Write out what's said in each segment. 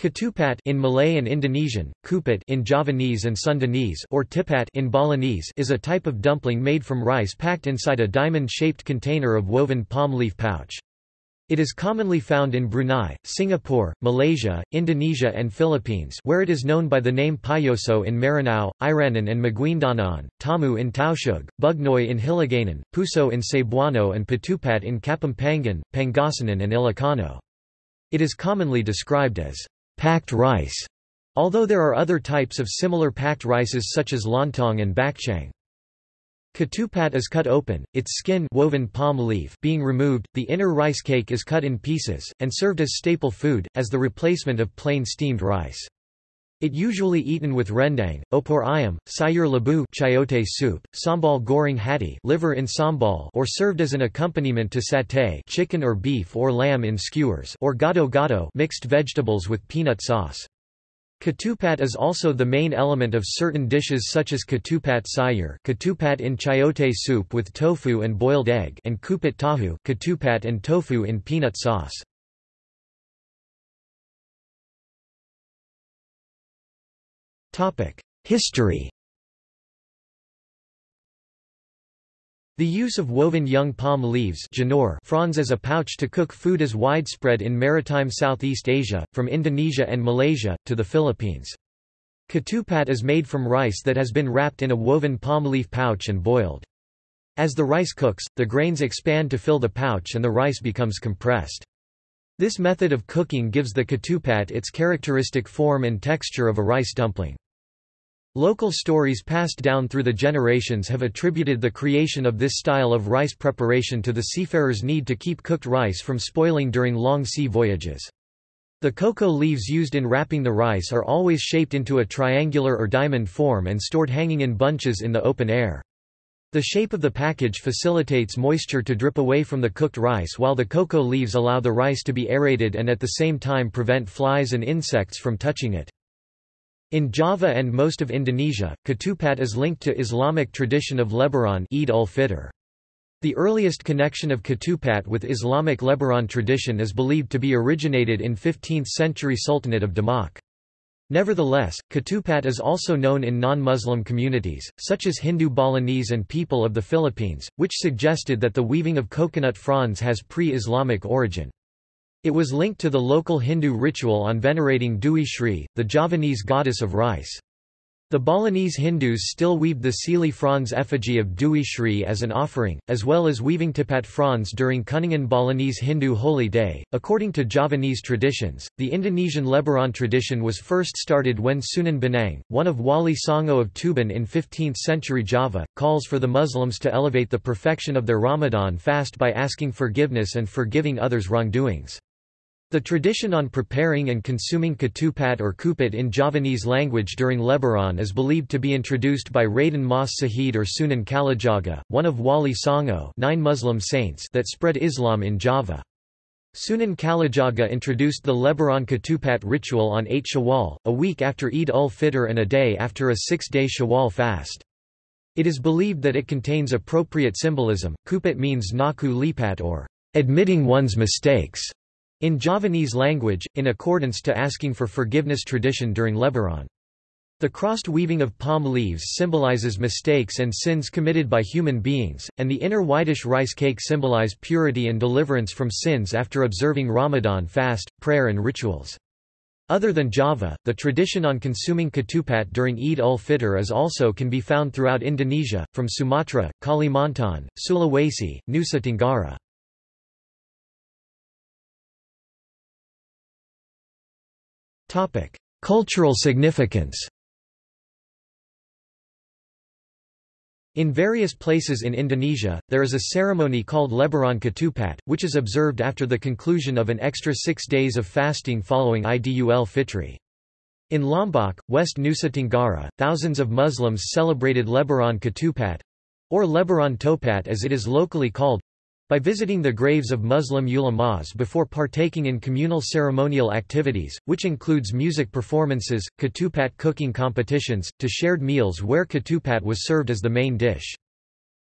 Ketupat in Malay and Indonesian, kupat in Javanese and Sundanese or tipat in Balinese is a type of dumpling made from rice packed inside a diamond-shaped container of woven palm leaf pouch. It is commonly found in Brunei, Singapore, Malaysia, Indonesia and Philippines where it is known by the name payoso in Maranao, Iranun and Maguindanao, tamu in Tausug, bugnoy in Hiligaynon, puso in Cebuano and patupat in Kapampangan, Pangasinan and Ilocano. It is commonly described as packed rice, although there are other types of similar packed rices such as lontong and bakchang. Ketupat is cut open, its skin woven palm leaf being removed, the inner rice cake is cut in pieces, and served as staple food, as the replacement of plain steamed rice. It usually eaten with rendang, opor ayam, sayur labu chayote soup, sambal goreng hati liver in sambal or served as an accompaniment to satay chicken or beef or lamb in skewers or gado-gado mixed vegetables with peanut sauce. Ketupat is also the main element of certain dishes such as ketupat sayur ketupat in chayote soup with tofu and boiled egg and kupat tahu ketupat and tofu in peanut sauce. History The use of woven young palm leaves fronds as a pouch to cook food is widespread in maritime Southeast Asia, from Indonesia and Malaysia, to the Philippines. Ketupat is made from rice that has been wrapped in a woven palm leaf pouch and boiled. As the rice cooks, the grains expand to fill the pouch and the rice becomes compressed. This method of cooking gives the ketupat its characteristic form and texture of a rice dumpling. Local stories passed down through the generations have attributed the creation of this style of rice preparation to the seafarers' need to keep cooked rice from spoiling during long sea voyages. The cocoa leaves used in wrapping the rice are always shaped into a triangular or diamond form and stored hanging in bunches in the open air. The shape of the package facilitates moisture to drip away from the cooked rice while the cocoa leaves allow the rice to be aerated and at the same time prevent flies and insects from touching it. In Java and most of Indonesia, ketupat is linked to Islamic tradition of Lebaran Eid ul-Fitr. The earliest connection of ketupat with Islamic Lebaran tradition is believed to be originated in 15th-century Sultanate of Demak. Nevertheless, ketupat is also known in non-Muslim communities, such as Hindu Balinese and people of the Philippines, which suggested that the weaving of coconut fronds has pre-Islamic origin. It was linked to the local Hindu ritual on venerating Dewi Sri, the Javanese goddess of rice. The Balinese Hindus still weave the cili fronds effigy of Dewi Sri as an offering, as well as weaving tipat fronds during Kuningan Balinese Hindu Holy Day. According to Javanese traditions, the Indonesian Lebaran tradition was first started when Sunan Bonang, one of Wali Songo of Tuban in 15th century Java, calls for the Muslims to elevate the perfection of their Ramadan fast by asking forgiveness and forgiving others' wrongdoings. The tradition on preparing and consuming ketupat or kupat in Javanese language during Lebaran is believed to be introduced by Raden Mas Sahid or Sunan Kalijaga, one of Wali Songo nine Muslim saints that spread Islam in Java. Sunan Kalijaga introduced the Lebaran ketupat ritual on 8 Shawwal, a week after Eid ul-Fitr and a day after a six-day Shawwal fast. It is believed that it contains appropriate symbolism. Kupat means ngaku lepat or admitting one's mistakes. In Javanese language, in accordance to asking for forgiveness tradition during Lebaran. The crossed weaving of palm leaves symbolizes mistakes and sins committed by human beings, and the inner whitish rice cake symbolize purity and deliverance from sins after observing Ramadan fast, prayer and rituals. Other than Java, the tradition on consuming ketupat during Eid ul-Fitr is also can be found throughout Indonesia, from Sumatra, Kalimantan, Sulawesi, Nusa Tenggara. Topic: Cultural significance. In various places in Indonesia, there is a ceremony called Lebaran Ketupat, which is observed after the conclusion of an extra six days of fasting following Idul Fitri. In Lombok, West Nusa Tenggara, thousands of Muslims celebrated Lebaran Ketupat—or Lebaran Topat as it is locally called, by visiting the graves of Muslim ulamas before partaking in communal ceremonial activities, which includes music performances, ketupat cooking competitions, to shared meals where ketupat was served as the main dish.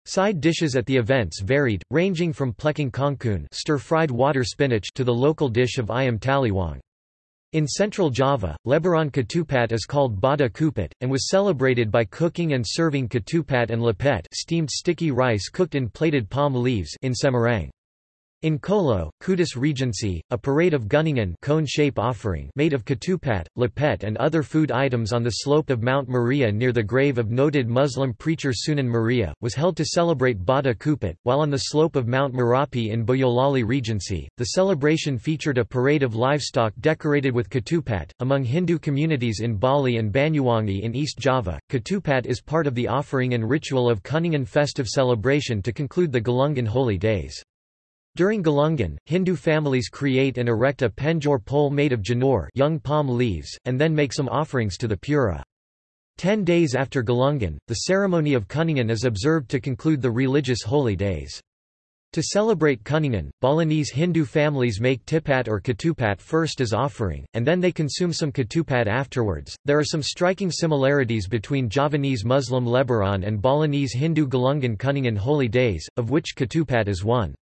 Side dishes at the events varied, ranging from plecing kangkung stir-fried water spinach to the local dish of ayam taliwang. In central Java, Lebaran ketupat is called bada kupat, and was celebrated by cooking and serving ketupat and lepet steamed sticky rice cooked in plated palm leaves in Semarang. In Colo, Kudus Regency, a parade of Gunungan cone-shape offering made of ketupat, lepet and other food items on the slope of Mount Muria near the grave of noted Muslim preacher Sunan Muria, was held to celebrate Bada Kupat, while on the slope of Mount Merapi in Boyolali Regency, the celebration featured a parade of livestock decorated with ketupat. Among Hindu communities in Bali and Banyuwangi in East Java, ketupat is part of the offering and ritual of Kuningan festive celebration to conclude the Galungan holy days. During Galungan, Hindu families create and erect a penjor pole made of janur young palm leaves, and then make some offerings to the Pura. Ten days after Galungan, the ceremony of Kuningan is observed to conclude the religious holy days. To celebrate Kuningan, Balinese Hindu families make tipat or ketupat first as offering, and then they consume some ketupat afterwards. There are some striking similarities between Javanese Muslim Lebaran and Balinese Hindu Galungan Kuningan holy days, of which ketupat is one.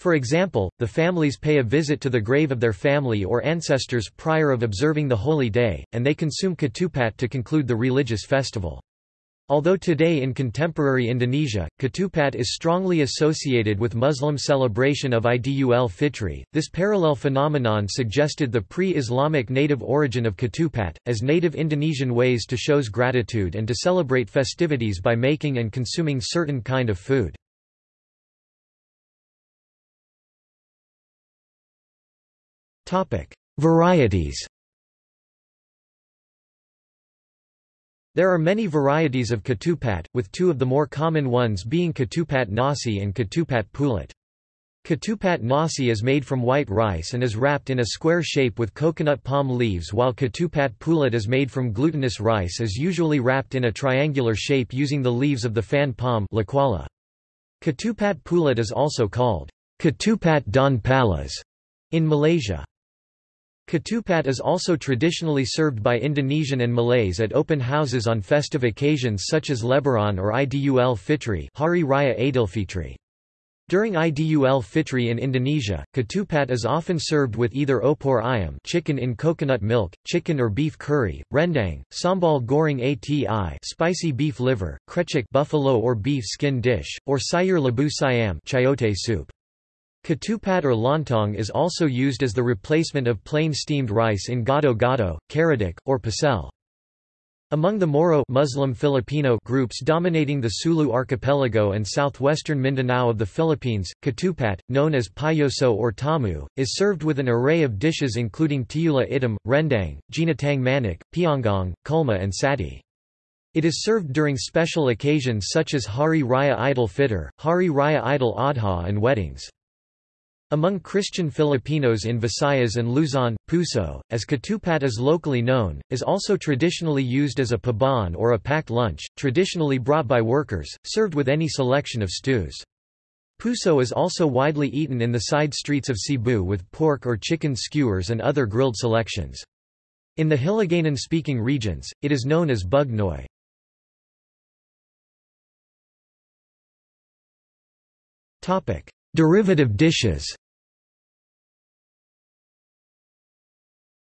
For example, the families pay a visit to the grave of their family or ancestors prior of observing the holy day, and they consume ketupat to conclude the religious festival. Although today in contemporary Indonesia, ketupat is strongly associated with Muslim celebration of Idul Fitri, this parallel phenomenon suggested the pre-Islamic native origin of ketupat, as native Indonesian ways to shows gratitude and to celebrate festivities by making and consuming certain kind of food. Varieties There are many varieties of ketupat, with two of the more common ones being ketupat nasi and ketupat pulut. Ketupat nasi is made from white rice and is wrapped in a square shape with coconut palm leaves while ketupat pulut is made from glutinous rice is usually wrapped in a triangular shape using the leaves of the fan palm Ketupat pulut is also called ketupat daun palas in Malaysia. Ketupat is also traditionally served by Indonesian and Malays at open houses on festive occasions such as Lebaran or Idul Fitri Hari Raya Aidilfitri. During Idul Fitri in Indonesia, ketupat is often served with either opor ayam chicken in coconut milk, chicken or beef curry, rendang, sambal goreng ati spicy beef liver, krecek buffalo or beef skin dish, or sayur labu siam chayote soup. Ketupat or lontong is also used as the replacement of plain steamed rice in gado-gado, karedok, or pecel. Among the Moro Muslim Filipino groups dominating the Sulu archipelago and southwestern Mindanao of the Philippines, ketupat, known as payoso or tamu, is served with an array of dishes including tiula itim, rendang, ginatang manik, pianggong, kulma and sati. It is served during special occasions such as Hari Raya Idul Fitr, Hari Raya Idul Adha and weddings. Among Christian Filipinos in Visayas and Luzon, puso, as katupat is locally known, is also traditionally used as a paban or a packed lunch, traditionally brought by workers, served with any selection of stews. Puso is also widely eaten in the side streets of Cebu with pork or chicken skewers and other grilled selections. In the Hiligaynon-speaking regions, it is known as bugnoy. Derivative dishes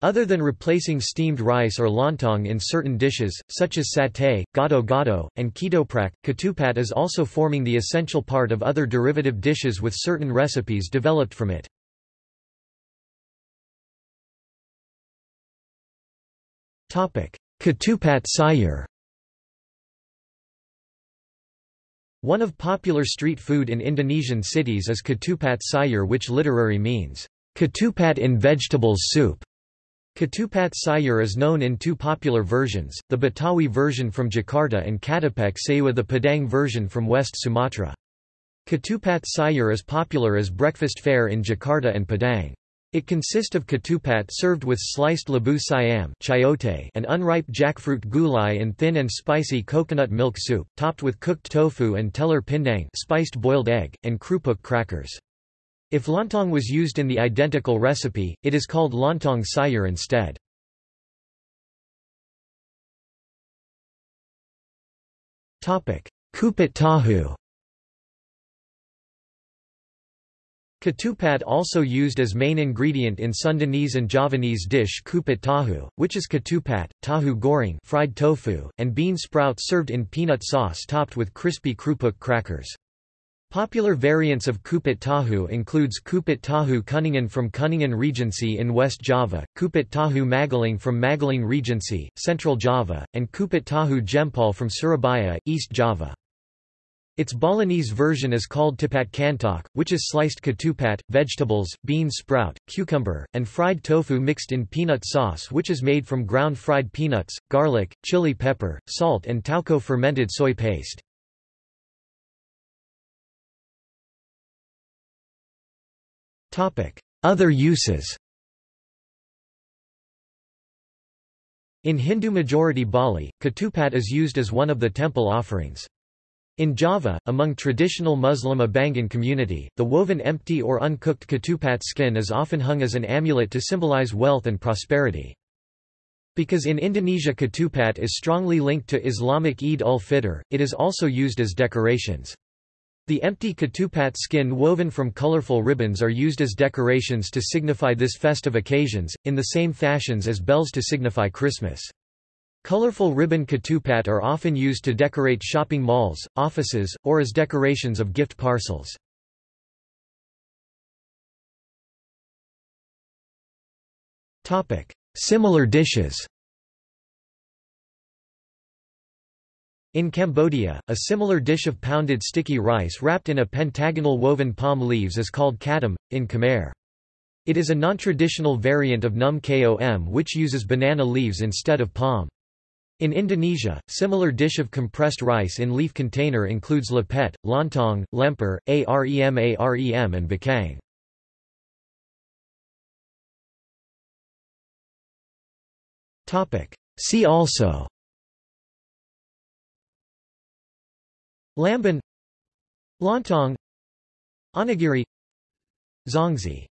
Other than replacing steamed rice or lontong in certain dishes, such as satay, gado-gado, and ketoprak, ketupat is also forming the essential part of other derivative dishes with certain recipes developed from it. Ketupat sayur One of popular street food in Indonesian cities is ketupat sayur which literary means, ketupat in vegetables soup. Ketupat sayur is known in two popular versions, the Betawi version from Jakarta and Katapek Sewa the Padang version from West Sumatra. Ketupat sayur is popular as breakfast fare in Jakarta and Padang. It consists of ketupat served with sliced labu siam chayote and unripe jackfruit gulai and thin and spicy coconut milk soup, topped with cooked tofu and telur pindang spiced boiled egg, and krupuk crackers. If lontong was used in the identical recipe, it is called lontong sayur instead. Kupat tahu Ketupat also used as main ingredient in Sundanese and Javanese dish kupat tahu, which is ketupat, tahu goreng fried tofu, and bean sprout served in peanut sauce topped with crispy krupuk crackers. Popular variants of kupat tahu includes kupat tahu kuningan from Kuningan Regency in West Java, kupat tahu Magelang from Magelang Regency, Central Java, and kupat tahu Jempol from Surabaya, East Java. Its Balinese version is called tipat cantok, which is sliced ketupat, vegetables, bean sprout, cucumber, and fried tofu mixed in peanut sauce which is made from ground fried peanuts, garlic, chili pepper, salt and tauco fermented soy paste. Other uses In Hindu-majority Bali, ketupat is used as one of the temple offerings. In Java, among traditional Muslim Abangan community, the woven empty or uncooked ketupat skin is often hung as an amulet to symbolize wealth and prosperity. Because in Indonesia ketupat is strongly linked to Islamic Eid ul-Fitr, it is also used as decorations. The empty ketupat skin woven from colorful ribbons are used as decorations to signify this festive occasions, in the same fashions as bells to signify Christmas. Colorful ribbon ketupat are often used to decorate shopping malls, offices, or as decorations of gift parcels. Similar dishes In Cambodia, a similar dish of pounded sticky rice wrapped in a pentagonal woven palm leaves is called katam, in Khmer. It is a non-traditional variant of num kom which uses banana leaves instead of palm. In Indonesia, similar dish of compressed rice in leaf container includes lepet, lontong, lemper, arem arem and bakang. See also Lamban Lontong Onigiri Zongzi